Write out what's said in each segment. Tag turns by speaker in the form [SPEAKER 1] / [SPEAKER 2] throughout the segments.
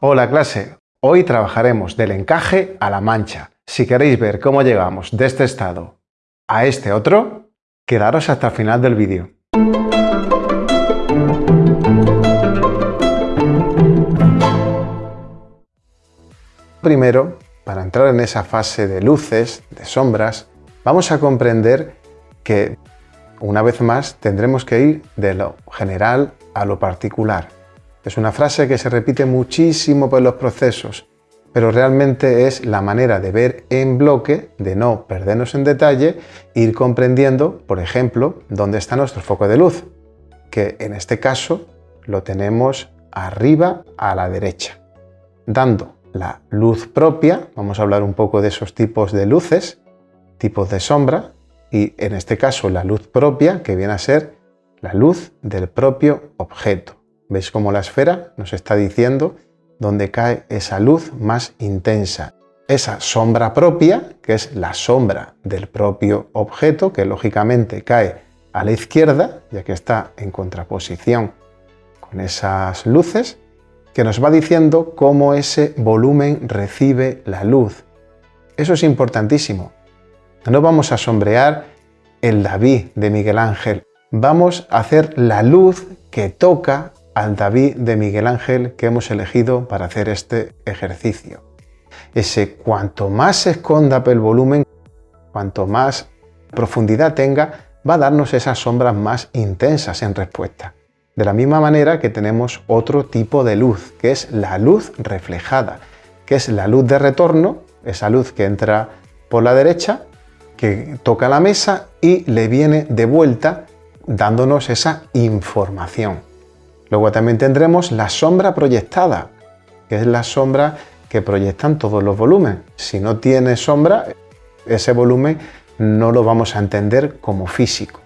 [SPEAKER 1] Hola clase, hoy trabajaremos del encaje a la mancha. Si queréis ver cómo llegamos de este estado a este otro, quedaros hasta el final del vídeo. Primero, para entrar en esa fase de luces, de sombras, vamos a comprender que una vez más tendremos que ir de lo general a lo particular. Es una frase que se repite muchísimo por los procesos, pero realmente es la manera de ver en bloque, de no perdernos en detalle, ir comprendiendo, por ejemplo, dónde está nuestro foco de luz, que en este caso lo tenemos arriba a la derecha, dando la luz propia, vamos a hablar un poco de esos tipos de luces, tipos de sombra, y en este caso la luz propia, que viene a ser la luz del propio objeto. ¿Veis cómo la esfera nos está diciendo dónde cae esa luz más intensa? Esa sombra propia, que es la sombra del propio objeto, que lógicamente cae a la izquierda, ya que está en contraposición con esas luces, que nos va diciendo cómo ese volumen recibe la luz. Eso es importantísimo. No vamos a sombrear el David de Miguel Ángel, vamos a hacer la luz que toca al David de Miguel Ángel que hemos elegido para hacer este ejercicio. Ese cuanto más se esconda el volumen, cuanto más profundidad tenga, va a darnos esas sombras más intensas en respuesta. De la misma manera que tenemos otro tipo de luz, que es la luz reflejada, que es la luz de retorno, esa luz que entra por la derecha que toca la mesa y le viene de vuelta dándonos esa información. Luego también tendremos la sombra proyectada, que es la sombra que proyectan todos los volúmenes. Si no tiene sombra, ese volumen no lo vamos a entender como físico.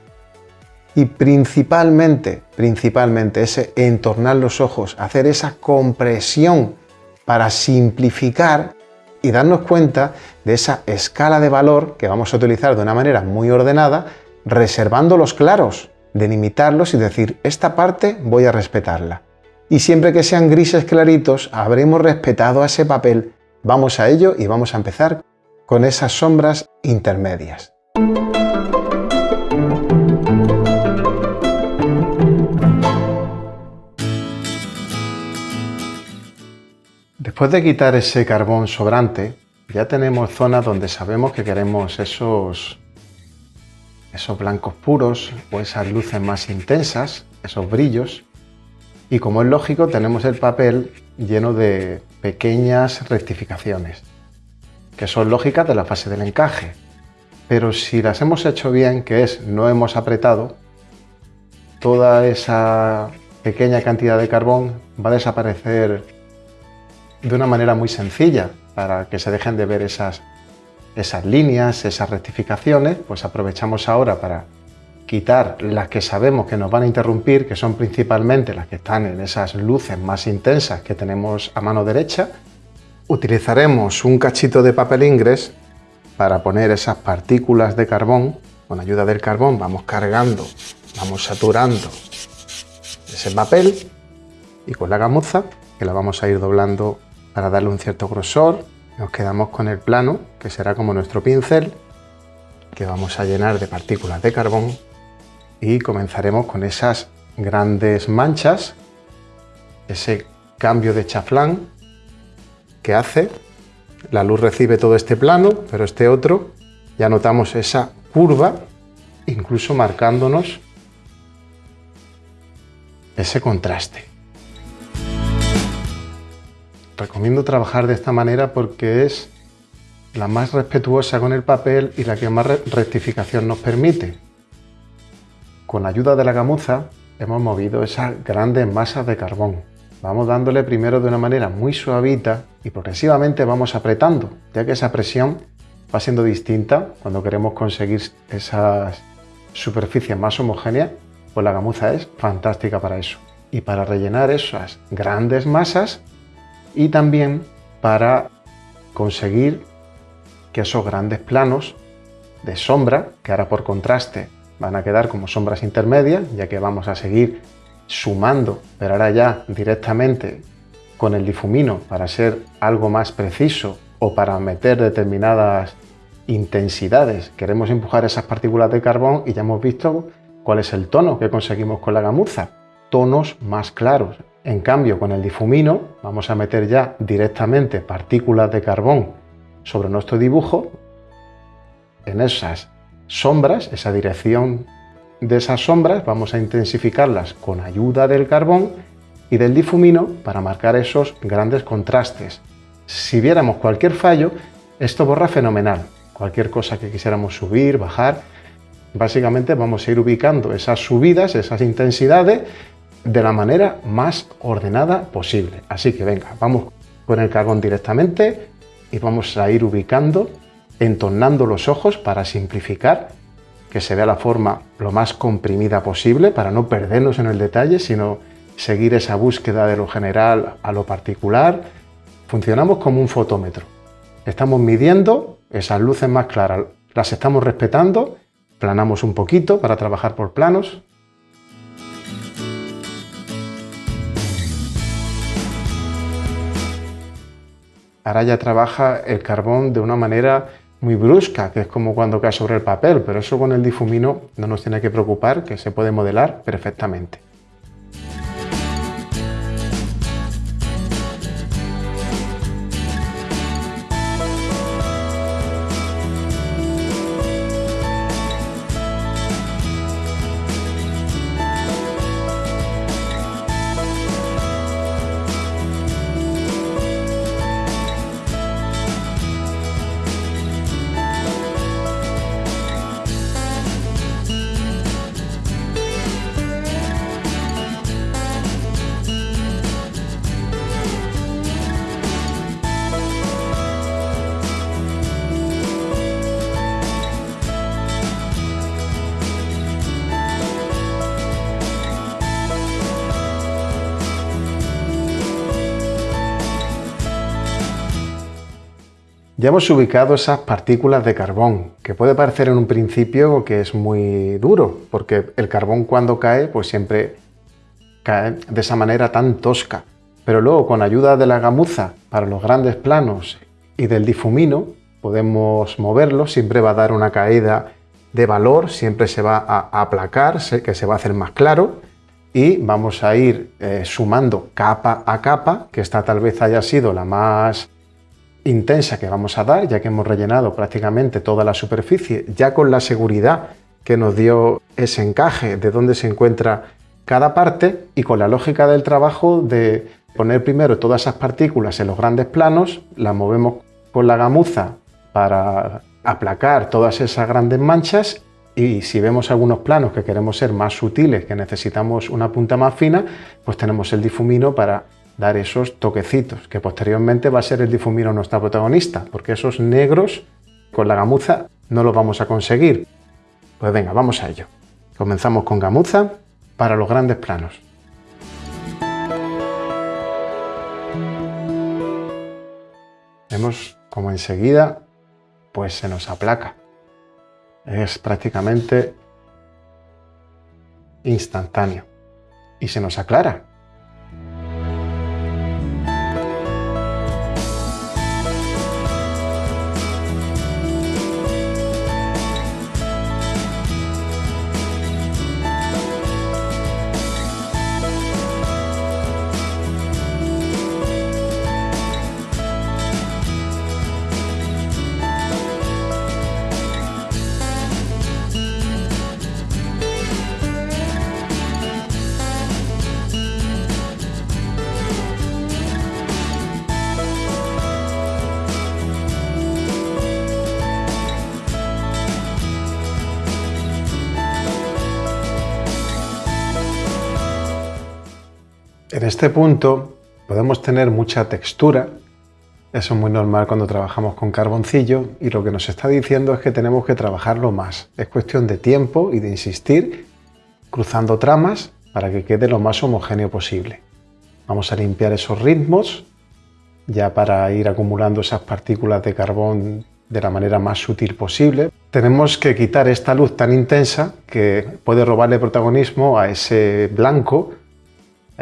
[SPEAKER 1] Y principalmente, principalmente ese entornar los ojos, hacer esa compresión para simplificar y darnos cuenta de esa escala de valor que vamos a utilizar de una manera muy ordenada, reservando los claros, delimitarlos y decir, esta parte voy a respetarla. Y siempre que sean grises claritos, habremos respetado a ese papel. Vamos a ello y vamos a empezar con esas sombras intermedias. Después de quitar ese carbón sobrante, ya tenemos zonas donde sabemos que queremos esos, esos blancos puros o esas luces más intensas, esos brillos. Y como es lógico, tenemos el papel lleno de pequeñas rectificaciones, que son lógicas de la fase del encaje. Pero si las hemos hecho bien, que es no hemos apretado, toda esa pequeña cantidad de carbón va a desaparecer de una manera muy sencilla para que se dejen de ver esas, esas líneas, esas rectificaciones, pues aprovechamos ahora para quitar las que sabemos que nos van a interrumpir, que son principalmente las que están en esas luces más intensas que tenemos a mano derecha. Utilizaremos un cachito de papel ingres para poner esas partículas de carbón. Con ayuda del carbón vamos cargando, vamos saturando ese papel y con la gamuza, que la vamos a ir doblando para darle un cierto grosor, nos quedamos con el plano, que será como nuestro pincel, que vamos a llenar de partículas de carbón y comenzaremos con esas grandes manchas, ese cambio de chaflán que hace, la luz recibe todo este plano, pero este otro, ya notamos esa curva, incluso marcándonos ese contraste. Recomiendo trabajar de esta manera porque es la más respetuosa con el papel y la que más rectificación nos permite. Con ayuda de la gamuza hemos movido esas grandes masas de carbón. Vamos dándole primero de una manera muy suavita y progresivamente vamos apretando, ya que esa presión va siendo distinta cuando queremos conseguir esas superficies más homogéneas, pues la gamuza es fantástica para eso. Y para rellenar esas grandes masas y también para conseguir que esos grandes planos de sombra, que ahora por contraste van a quedar como sombras intermedias, ya que vamos a seguir sumando, pero ahora ya directamente con el difumino para ser algo más preciso o para meter determinadas intensidades. Queremos empujar esas partículas de carbón y ya hemos visto cuál es el tono que conseguimos con la gamuza. Tonos más claros. En cambio, con el difumino vamos a meter ya directamente partículas de carbón sobre nuestro dibujo. En esas sombras, esa dirección de esas sombras, vamos a intensificarlas con ayuda del carbón y del difumino para marcar esos grandes contrastes. Si viéramos cualquier fallo, esto borra fenomenal. Cualquier cosa que quisiéramos subir, bajar, básicamente vamos a ir ubicando esas subidas, esas intensidades, de la manera más ordenada posible. Así que venga, vamos con el carbón directamente y vamos a ir ubicando, entornando los ojos para simplificar, que se vea la forma lo más comprimida posible para no perdernos en el detalle, sino seguir esa búsqueda de lo general a lo particular. Funcionamos como un fotómetro. Estamos midiendo esas luces más claras, las estamos respetando, planamos un poquito para trabajar por planos, Ahora ya trabaja el carbón de una manera muy brusca, que es como cuando cae sobre el papel, pero eso con el difumino no nos tiene que preocupar, que se puede modelar perfectamente. Ya hemos ubicado esas partículas de carbón, que puede parecer en un principio que es muy duro, porque el carbón cuando cae, pues siempre cae de esa manera tan tosca. Pero luego, con ayuda de la gamuza para los grandes planos y del difumino, podemos moverlo, siempre va a dar una caída de valor, siempre se va a aplacar, que se va a hacer más claro, y vamos a ir eh, sumando capa a capa, que esta tal vez haya sido la más intensa que vamos a dar, ya que hemos rellenado prácticamente toda la superficie, ya con la seguridad que nos dio ese encaje de dónde se encuentra cada parte y con la lógica del trabajo de poner primero todas esas partículas en los grandes planos, las movemos con la gamuza para aplacar todas esas grandes manchas y si vemos algunos planos que queremos ser más sutiles, que necesitamos una punta más fina, pues tenemos el difumino para dar esos toquecitos, que posteriormente va a ser el difumino nuestra protagonista, porque esos negros con la gamuza no los vamos a conseguir. Pues venga, vamos a ello. Comenzamos con gamuza para los grandes planos. Vemos como enseguida pues se nos aplaca. Es prácticamente instantáneo y se nos aclara. Este punto podemos tener mucha textura, eso es muy normal cuando trabajamos con carboncillo y lo que nos está diciendo es que tenemos que trabajarlo más. Es cuestión de tiempo y de insistir cruzando tramas para que quede lo más homogéneo posible. Vamos a limpiar esos ritmos ya para ir acumulando esas partículas de carbón de la manera más sutil posible. Tenemos que quitar esta luz tan intensa que puede robarle protagonismo a ese blanco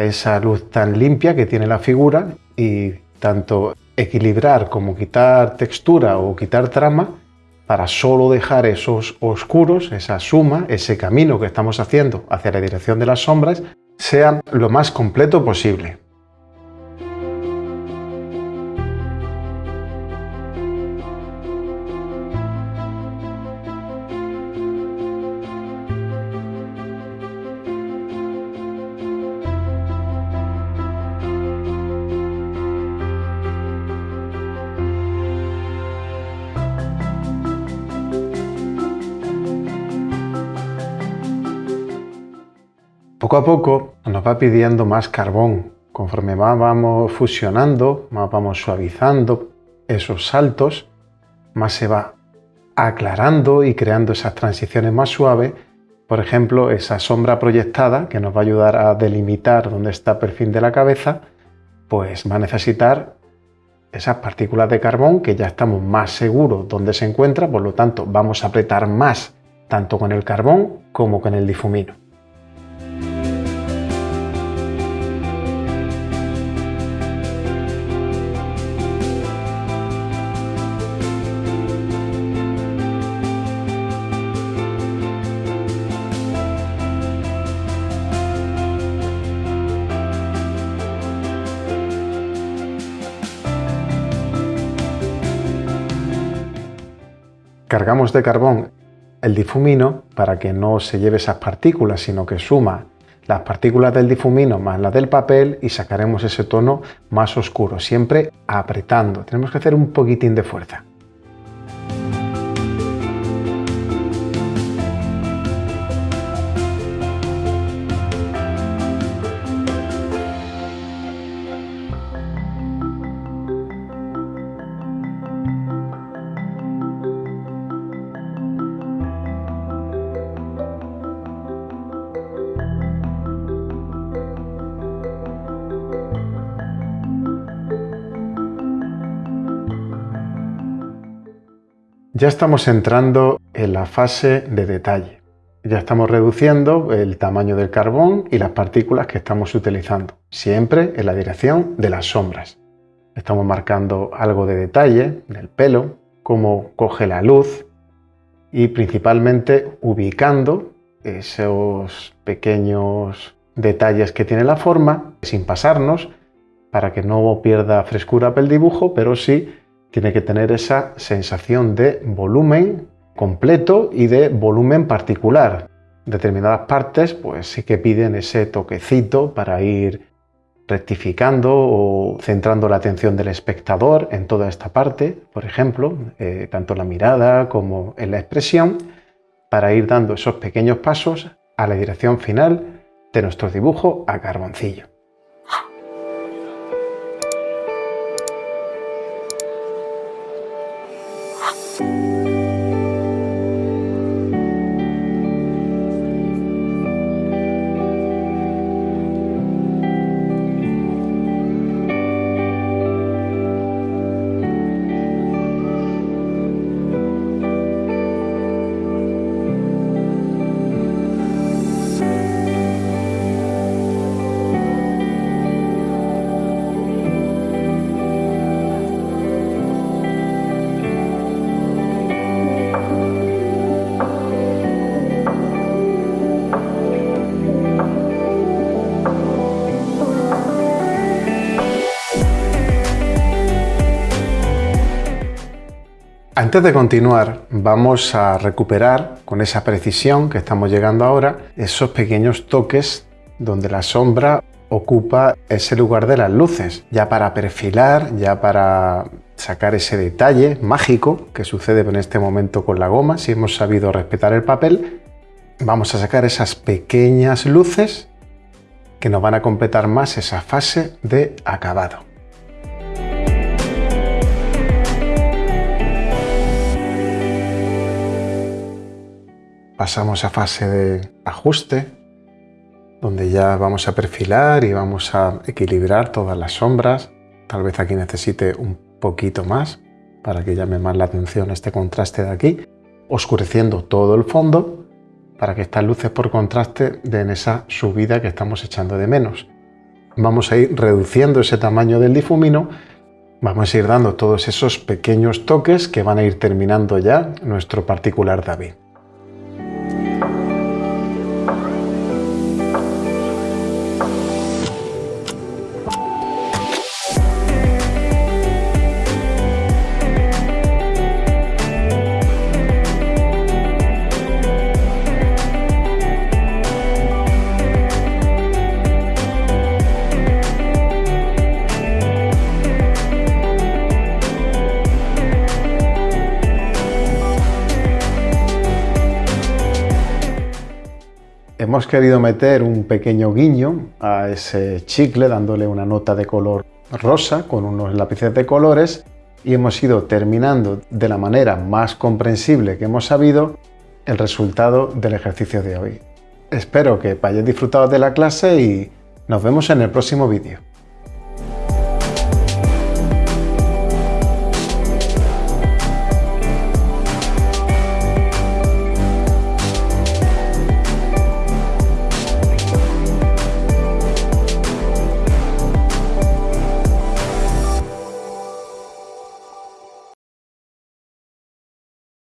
[SPEAKER 1] esa luz tan limpia que tiene la figura y tanto equilibrar como quitar textura o quitar trama para solo dejar esos oscuros, esa suma, ese camino que estamos haciendo hacia la dirección de las sombras, sea lo más completo posible. Poco a poco nos va pidiendo más carbón. Conforme más vamos fusionando, más vamos suavizando esos saltos, más se va aclarando y creando esas transiciones más suaves. Por ejemplo, esa sombra proyectada que nos va a ayudar a delimitar dónde está el perfil de la cabeza, pues va a necesitar esas partículas de carbón que ya estamos más seguros dónde se encuentra, por lo tanto vamos a apretar más tanto con el carbón como con el difumino. Cargamos de carbón el difumino para que no se lleve esas partículas, sino que suma las partículas del difumino más las del papel y sacaremos ese tono más oscuro, siempre apretando. Tenemos que hacer un poquitín de fuerza. Ya estamos entrando en la fase de detalle. Ya estamos reduciendo el tamaño del carbón y las partículas que estamos utilizando, siempre en la dirección de las sombras. Estamos marcando algo de detalle del pelo, cómo coge la luz y principalmente ubicando esos pequeños detalles que tiene la forma sin pasarnos para que no pierda frescura el dibujo, pero sí tiene que tener esa sensación de volumen completo y de volumen particular. Determinadas partes pues sí que piden ese toquecito para ir rectificando o centrando la atención del espectador en toda esta parte, por ejemplo, eh, tanto en la mirada como en la expresión, para ir dando esos pequeños pasos a la dirección final de nuestro dibujo a carboncillo. off. Antes de continuar, vamos a recuperar con esa precisión que estamos llegando ahora esos pequeños toques donde la sombra ocupa ese lugar de las luces, ya para perfilar, ya para sacar ese detalle mágico que sucede en este momento con la goma, si hemos sabido respetar el papel, vamos a sacar esas pequeñas luces que nos van a completar más esa fase de acabado. Pasamos a fase de ajuste, donde ya vamos a perfilar y vamos a equilibrar todas las sombras. Tal vez aquí necesite un poquito más para que llame más la atención este contraste de aquí, oscureciendo todo el fondo para que estas luces por contraste den esa subida que estamos echando de menos. vamos a ir reduciendo ese tamaño del difumino, vamos a ir dando todos esos pequeños toques que van a ir terminando ya nuestro particular David. Hemos querido meter un pequeño guiño a ese chicle dándole una nota de color rosa con unos lápices de colores y hemos ido terminando de la manera más comprensible que hemos sabido el resultado del ejercicio de hoy. Espero que hayáis disfrutado de la clase y nos vemos en el próximo vídeo.